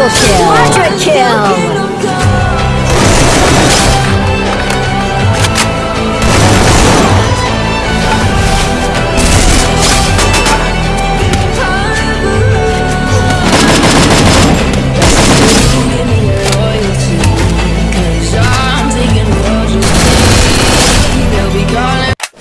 Triple kill! Quadra kill!